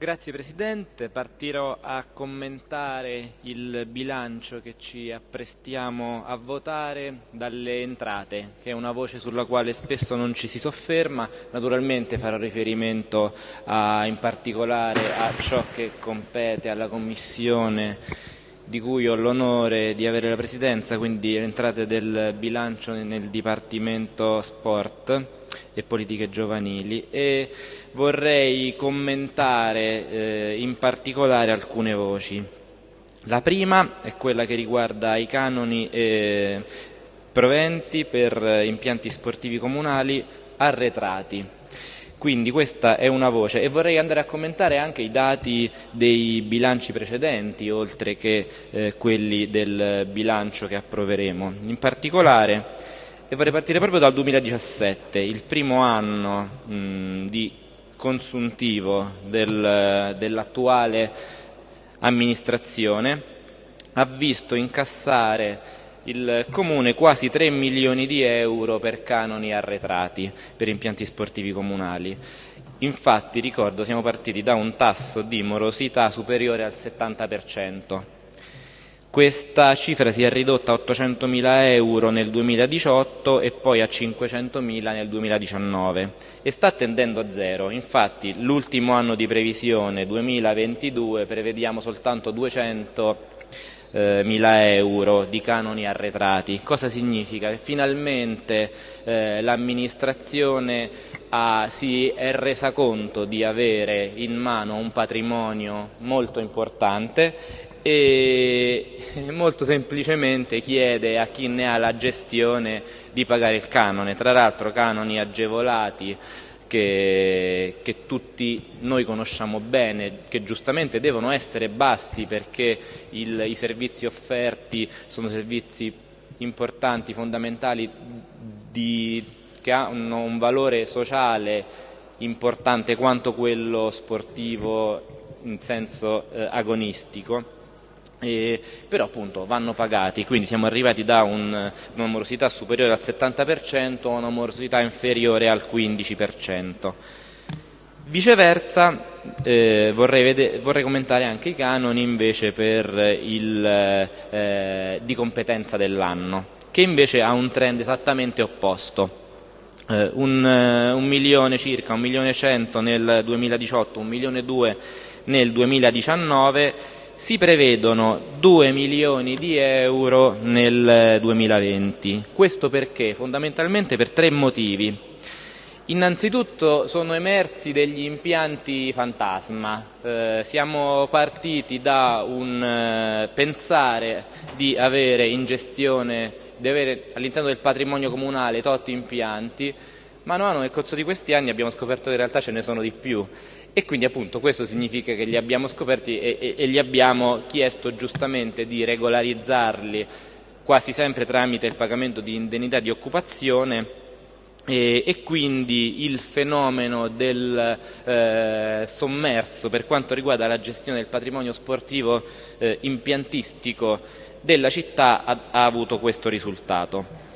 Grazie Presidente, partirò a commentare il bilancio che ci apprestiamo a votare dalle entrate, che è una voce sulla quale spesso non ci si sofferma, naturalmente farò riferimento a, in particolare a ciò che compete alla Commissione di cui ho l'onore di avere la Presidenza, quindi le entrate del bilancio nel Dipartimento Sport e Politiche Giovanili. E vorrei commentare eh, in particolare alcune voci. La prima è quella che riguarda i canoni e proventi per impianti sportivi comunali arretrati. Quindi questa è una voce e vorrei andare a commentare anche i dati dei bilanci precedenti oltre che eh, quelli del bilancio che approveremo. In particolare vorrei partire proprio dal 2017, il primo anno mh, di consuntivo del, dell'attuale amministrazione ha visto incassare il Comune quasi 3 milioni di euro per canoni arretrati per impianti sportivi comunali. Infatti, ricordo, siamo partiti da un tasso di morosità superiore al 70%. Questa cifra si è ridotta a 800.000 euro nel 2018 e poi a 500.000 nel 2019 e sta tendendo a zero. Infatti l'ultimo anno di previsione 2022 prevediamo soltanto 200 eh, euro di canoni arretrati. Cosa significa? Che finalmente eh, l'amministrazione si è resa conto di avere in mano un patrimonio molto importante e molto semplicemente chiede a chi ne ha la gestione di pagare il canone, tra l'altro canoni agevolati che, che, tutti noi conosciamo bene, che giustamente devono essere bassi perché il, i servizi offerti sono servizi importanti, fondamentali, di, che hanno un valore sociale importante quanto quello sportivo in senso eh, agonistico eh, però appunto vanno pagati, quindi siamo arrivati da un, una morosità superiore al 70% a una morosità inferiore al 15%. Viceversa eh, vorrei, vorrei, commentare anche i canoni invece il, eh, di competenza dell'anno, che invece ha un trend esattamente opposto. Eh, un, eh, un, milione circa, un milione cento nel 2018, un milione due nel 2019 si prevedono 2 milioni di euro nel 2020. Questo perché? Fondamentalmente per tre motivi. Innanzitutto sono emersi degli impianti fantasma, eh, siamo partiti da un eh, pensare di avere in gestione, di avere all'interno del patrimonio comunale totti impianti, Mano a mano nel corso di questi anni abbiamo scoperto che in realtà ce ne sono di più e quindi appunto questo significa che li abbiamo scoperti e, e, e gli abbiamo chiesto giustamente di regolarizzarli quasi sempre tramite il pagamento di indennità di occupazione e, e, quindi il fenomeno del eh, sommerso per quanto riguarda la gestione del patrimonio sportivo eh, impiantistico della città ha, ha avuto questo risultato.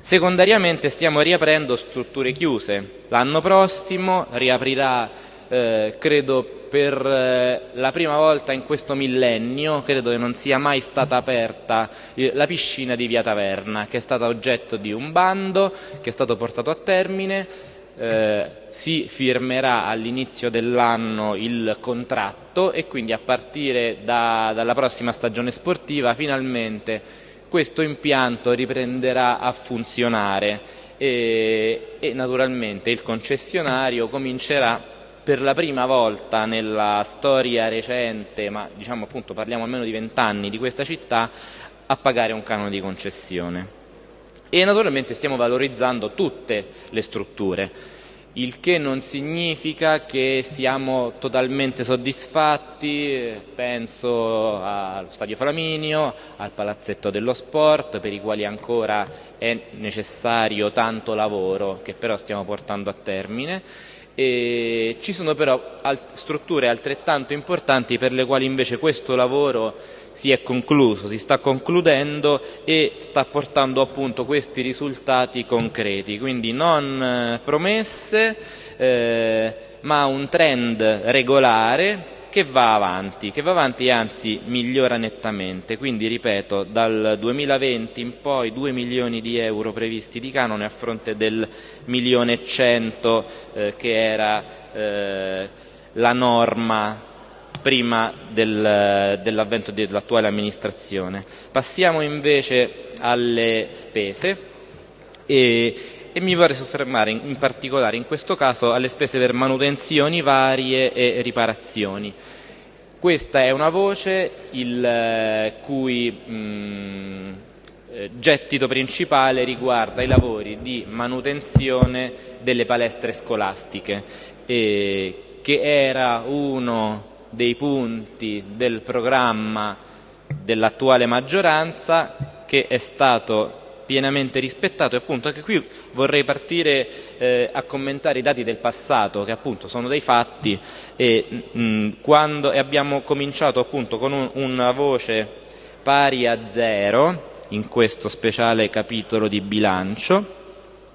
Secondariamente stiamo riaprendo strutture chiuse. L'anno prossimo riaprirà, eh, credo per eh, la prima volta in questo millennio, credo che non sia mai stata aperta eh, la piscina di Via Taverna, che è stata oggetto di un bando, che è stato portato a termine, si firmerà all'inizio dell'anno il contratto e quindi a partire da, dalla prossima stagione sportiva finalmente questo impianto riprenderà a funzionare. E, e naturalmente il concessionario comincerà per la prima volta nella storia recente, ma diciamo appunto parliamo almeno di vent'anni di questa città, a pagare un canone di concessione. E naturalmente stiamo valorizzando tutte le strutture il che non significa che siamo totalmente soddisfatti, penso allo Stadio Flaminio, al Palazzetto dello Sport, per i quali ancora è necessario tanto lavoro che però stiamo portando a termine E ci sono però strutture altrettanto importanti per le quali invece questo lavoro si è concluso, si sta concludendo e sta portando appunto questi risultati concreti, quindi non eh, promesse eh, ma un trend regolare che va avanti, che va avanti e anzi migliora nettamente. Quindi ripeto, dal 2020 in poi 2 milioni di euro previsti di canone a fronte del milione e cento eh, che era eh, la norma prima del, dell'avvento dell'attuale amministrazione. Passiamo invece alle spese e, e mi vorrei soffermare in, in, particolare in questo caso alle spese per manutenzioni varie e riparazioni. Questa è una voce il eh, cui mh, eh, gettito principale riguarda i lavori di manutenzione delle palestre scolastiche, eh, che era uno dei punti del programma dell'attuale maggioranza che è stato pienamente rispettato. E appunto anche qui vorrei partire eh, a commentare i dati del passato che appunto sono dei fatti e, mh, mm, quando, e abbiamo cominciato appunto con un, una voce pari a zero in questo speciale capitolo di bilancio.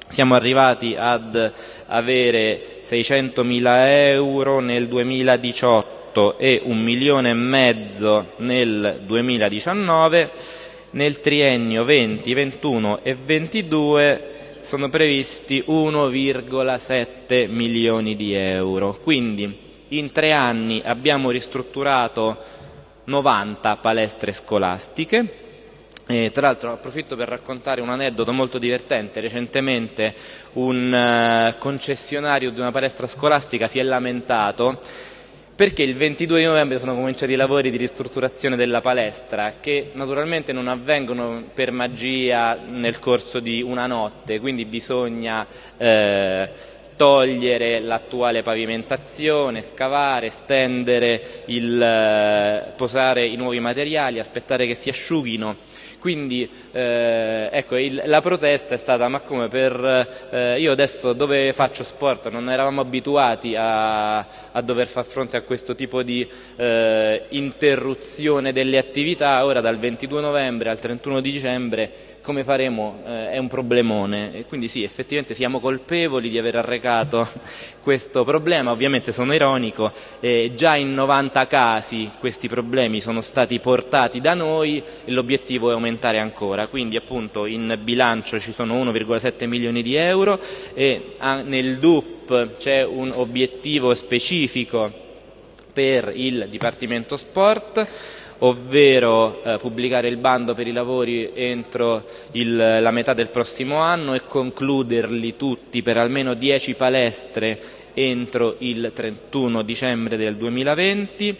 Siamo arrivati ad avere 600.000 euro nel 2018 e un milione e mezzo nel 2019 nel triennio 20, 21 e 22 sono previsti 1,7 milioni di euro. Quindi in tre anni abbiamo ristrutturato 90 palestre scolastiche. E, tra l'altro approfitto per raccontare un aneddoto molto divertente. Recentemente un uh, concessionario di una palestra scolastica si è lamentato perché il 22 di novembre sono cominciati i lavori di ristrutturazione della palestra che naturalmente non avvengono per magia nel corso di una notte, quindi bisogna eh, togliere l'attuale pavimentazione, scavare, stendere, il, eh, posare i nuovi materiali, aspettare che si asciughino. Quindi eh, ecco, il, la protesta è stata ma come per eh, io adesso dove faccio sport non eravamo abituati a, a dover far fronte a questo tipo di eh, interruzione delle attività, ora dal 22 novembre al 31 dicembre come faremo eh, è un problemone. E quindi sì, effettivamente siamo colpevoli di aver arrecato questo problema, ovviamente sono ironico, eh, già in 90 casi questi problemi sono stati portati da noi e l'obiettivo è aumentare ancora, quindi appunto in bilancio ci sono 1,7 milioni di euro e ah, nel DUP c'è un obiettivo specifico per il Dipartimento Sport ovvero eh, pubblicare il bando per i lavori entro il, la metà del prossimo anno e concluderli tutti per almeno 10 palestre entro il 31 dicembre del 2020,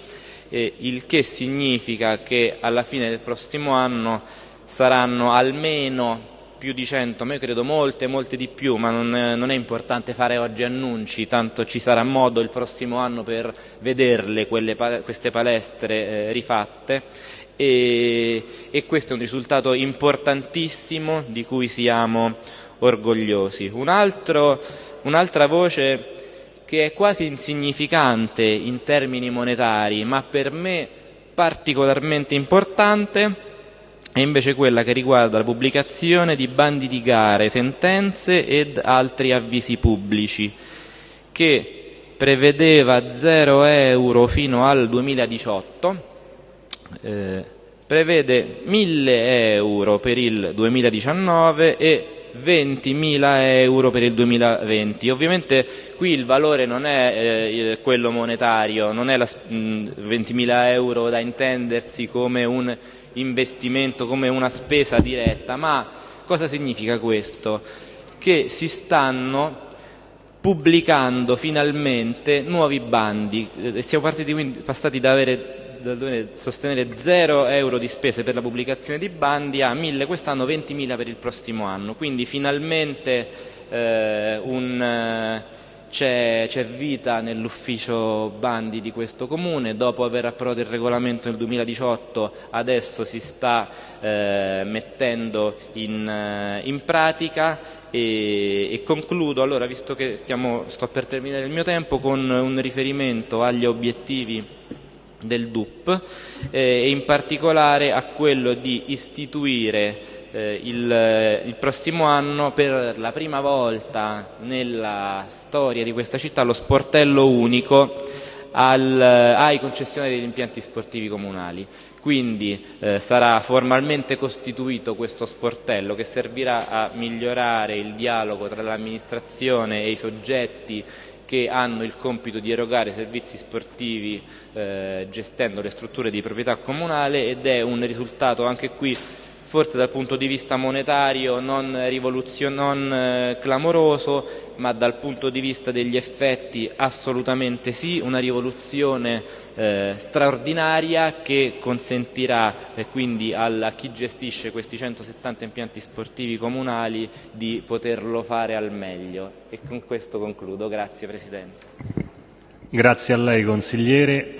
eh, il che significa che alla fine del prossimo anno saranno almeno più di 100, ma io credo molte, molte di più, ma non è, non è, importante fare oggi annunci, tanto ci sarà modo il prossimo anno per vederle quelle, queste palestre eh, rifatte e, e, questo è un risultato importantissimo di cui siamo orgogliosi. Un altro, un'altra voce che è quasi insignificante in termini monetari, ma per me particolarmente importante, è invece quella che riguarda la pubblicazione di bandi di gare, sentenze ed altri avvisi pubblici, che prevedeva 0 euro fino al 2018, eh, prevede 1000 euro per il 2019 e 20.000 euro per il 2020. Ovviamente qui il valore non è eh, quello monetario, non è 20.000 euro da intendersi come un investimento, come una spesa diretta, ma cosa significa questo? Che si stanno pubblicando finalmente nuovi bandi, eh, siamo partiti, quindi, passati da avere da sostenere 0 euro di spese per la pubblicazione di bandi a 1000 quest'anno, 20.000 per il prossimo anno, quindi finalmente eh, un, c'è, vita nell'ufficio bandi di questo comune, dopo aver approvato il regolamento nel 2018 adesso si sta eh, mettendo in, eh, in pratica. E, e, concludo allora, visto che stiamo, sto per terminare il mio tempo, con un riferimento agli obiettivi del DUP eh, e in particolare a quello di istituire eh, il, il, prossimo anno per la prima volta nella storia di questa città lo sportello unico al, ai concessionari degli impianti sportivi comunali. Quindi eh, sarà formalmente costituito questo sportello che servirà a migliorare il dialogo tra l'amministrazione e i soggetti che hanno il compito di erogare servizi sportivi eh, gestendo le strutture di proprietà comunale ed è un risultato anche qui forse dal punto di vista monetario non, non eh, clamoroso, ma dal punto di vista degli effetti assolutamente sì, una rivoluzione eh, straordinaria che consentirà eh, quindi a chi gestisce questi 170 impianti sportivi comunali di poterlo fare al meglio. E con questo concludo. Grazie Presidente. Grazie a lei consigliere.